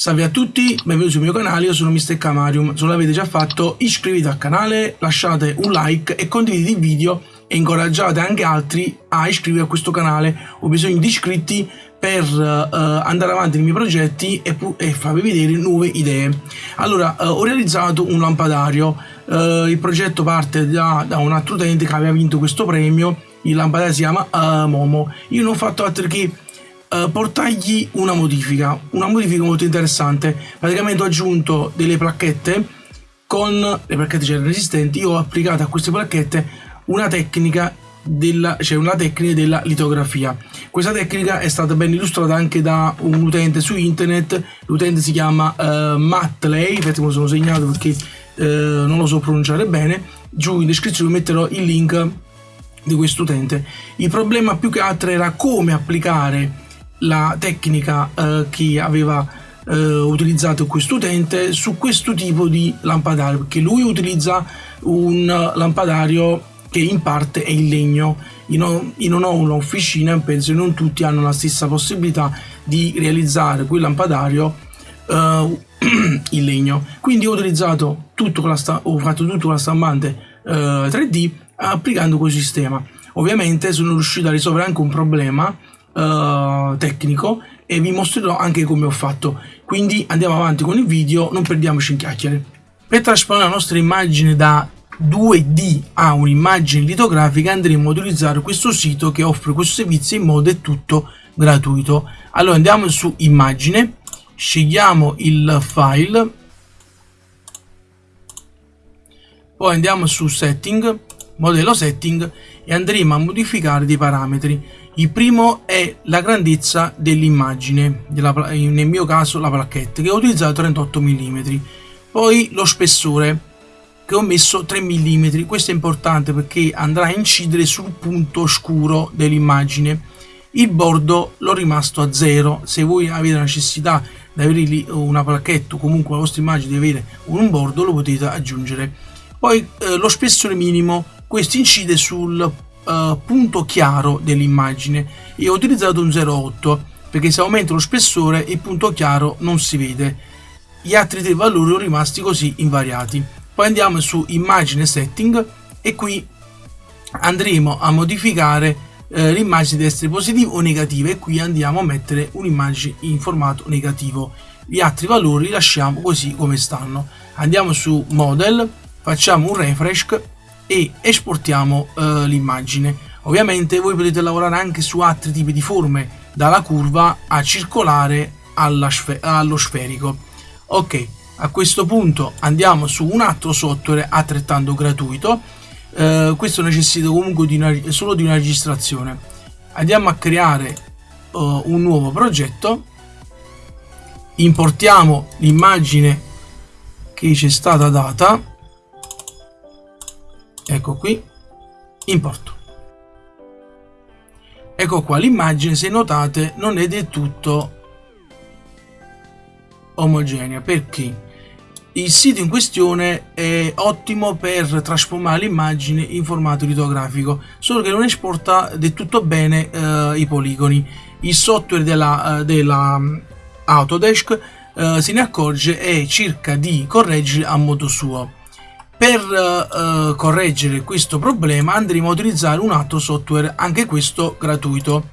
Salve a tutti, benvenuti sul mio canale, io sono Mr. Camarium, se non l'avete già fatto iscrivetevi al canale, lasciate un like e condividete il video e incoraggiate anche altri a iscrivervi a questo canale, ho bisogno di iscritti per uh, andare avanti nei miei progetti e, e, farvi vedere nuove idee. Allora, uh, ho realizzato un lampadario, uh, il progetto parte da, da, un altro utente che aveva vinto questo premio, il lampadario si chiama Momo, io non ho fatto altro che uh, portargli una modifica, una modifica molto interessante. Praticamente ho aggiunto delle placchette con le placchette c'erano resistenti, io ho applicato a queste placchette una tecnica della, cioè una tecnica della litografia. Questa tecnica è stata ben illustrata anche da un utente su internet, l'utente si chiama uh, Mattley, infatti me lo sono segnato perché uh, non lo so pronunciare bene, giù in descrizione metterò il link di questo utente. Il problema più che altro era come applicare la tecnica eh, che aveva eh, utilizzato questo utente su questo tipo di lampadario perché lui utilizza un lampadario che in parte è in legno. Io non, ho un'officina e penso che non tutti hanno la stessa possibilità di realizzare quel lampadario uh, in legno. Quindi ho utilizzato tutto con la ho fatto tutto con la stampante uh, eh, 3D applicando questo sistema. Ovviamente sono riuscito a risolvere anche un problema uh, tecnico e vi mostrerò anche come ho fatto. Quindi andiamo avanti con il video non perdiamoci in chiacchiere. Per trasformare la nostra immagine da 2D a un'immagine litografica andremo ad utilizzare questo sito che offre questo servizio in modo è tutto gratuito. Allora andiamo su immagine scegliamo il file poi andiamo su setting modello setting e andremo a modificare dei parametri il primo è la grandezza dell'immagine, nel mio caso la placchetta, che ho utilizzato 38 mm. Poi lo spessore, che ho messo 3 mm. Questo è importante perché andrà a incidere sul punto scuro dell'immagine. Il bordo l'ho rimasto a 0. Se voi avete la necessità di avere una placchetta o comunque la vostra immagine di avere un bordo, lo potete aggiungere. Poi eh, lo spessore minimo, questo incide sul uh, punto chiaro dell'immagine. E ho utilizzato un 0,8 perché se aumento lo spessore il punto chiaro non si vede. Gli altri tre valori sono rimasti così invariati. Poi andiamo su immagine setting e qui andremo a modificare eh, l'immagine deve essere positiva o negativa e qui andiamo a mettere un'immagine in formato negativo. Gli altri valori li lasciamo così come stanno. Andiamo su model facciamo un refresh e esportiamo eh, l'immagine. Ovviamente voi potete lavorare anche su altri tipi di forme, dalla curva a circolare sfe allo sferico. Ok, a questo punto andiamo su un altro software altrettanto gratuito. Eh, questo necessita comunque di una, solo di una registrazione. Andiamo a creare uh, un nuovo progetto. Importiamo l'immagine che ci è stata data ecco qui importo ecco qua l'immagine se notate non è del tutto omogenea. Perché? Il sito in questione è ottimo per trasformare l'immagine in formato litografico solo che non esporta del tutto bene eh, i poligoni. Il software della, eh, della mm, Autodesk eh, se ne accorge e cerca di correggere a modo suo per uh, correggere questo problema andremo a utilizzare un altro software, anche questo gratuito.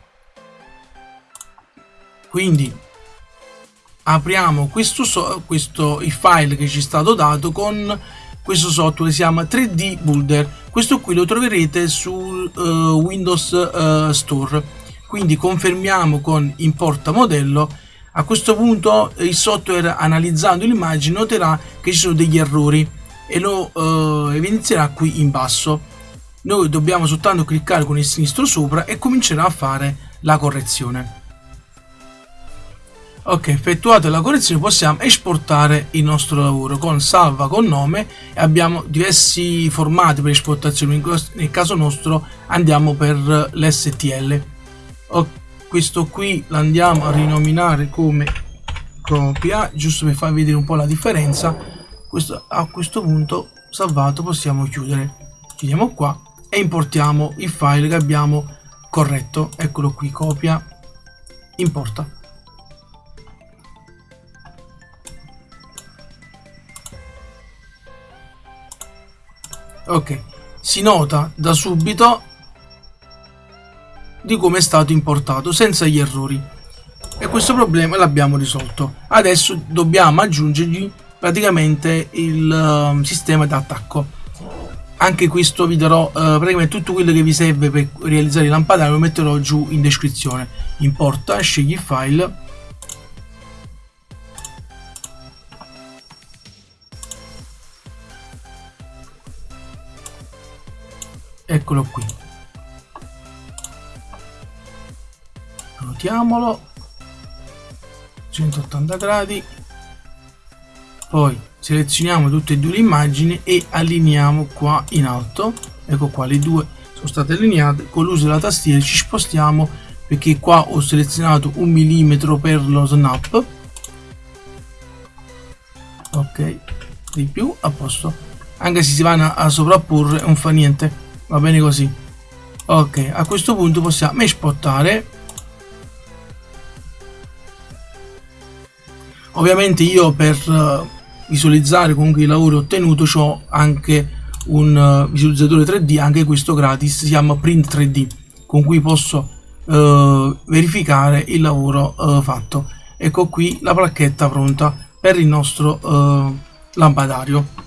Quindi apriamo questo, so questo il file che ci è stato dato con questo software si chiama 3D Builder. Questo qui lo troverete sul uh, Windows uh, Store. Quindi confermiamo con importa modello. A questo punto il software analizzando l'immagine noterà che ci sono degli errori e lo uh, evidenzierà qui in basso. Noi dobbiamo soltanto cliccare con il sinistro sopra e comincerà a fare la correzione. Ok effettuata la correzione possiamo esportare il nostro lavoro. Con salva con nome e abbiamo diversi formati per esportazione. Nel caso nostro andiamo per l'stl questo qui l'andiamo a rinominare come copia giusto per farvi vedere un po' la differenza questo, a questo punto salvato possiamo chiudere. Chiudiamo qua e importiamo il file che abbiamo. Corretto eccolo qui copia. Importa. Ok si nota da subito di come è stato importato senza gli errori. E questo problema l'abbiamo risolto. Adesso dobbiamo aggiungergli praticamente il uh, sistema d'attacco anche questo vi darò uh, praticamente tutto quello che vi serve per realizzare il lampadario lo metterò giù in descrizione. Importa scegli il file. Eccolo qui. Ruotiamolo 180 gradi poi selezioniamo tutte e due le immagini e allineiamo qua in alto. Ecco qua le due sono state allineate. Con l'uso della tastiera ci spostiamo perché qua ho selezionato un millimetro per lo snap. Ok di più a posto. Anche se si vanno a sovrapporre non fa niente. Va bene così. Ok a questo punto possiamo espottare ovviamente io per uh, visualizzare comunque il lavoro ottenuto ho anche un uh, visualizzatore 3D anche questo gratis si chiama print 3D con cui posso uh, verificare il lavoro fatto. Ecco qui la placchetta pronta per il nostro lampadario.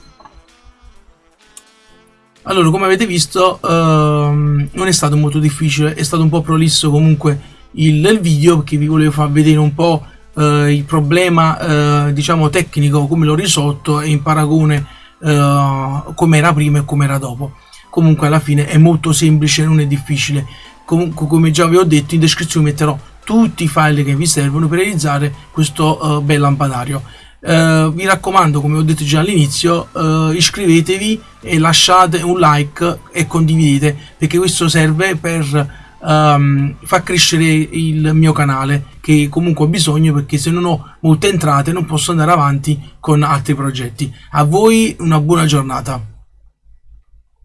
Allora come avete visto ehm, non è stato molto difficile è stato un po' prolisso comunque il, il video perché vi volevo far vedere un po' eh, il problema eh, diciamo tecnico come l'ho risolto e in paragone eh, come era prima e come era dopo. Comunque alla fine è molto semplice non è difficile. Comunque come già vi ho detto in descrizione metterò tutti i file che vi servono per realizzare questo uh, bel lampadario. Uh, vi raccomando come ho detto già all'inizio uh, iscrivetevi e lasciate un like e condividete perché questo serve per um, far crescere il mio canale che comunque ho bisogno perché se non ho molte entrate non posso andare avanti con altri progetti. A voi una buona giornata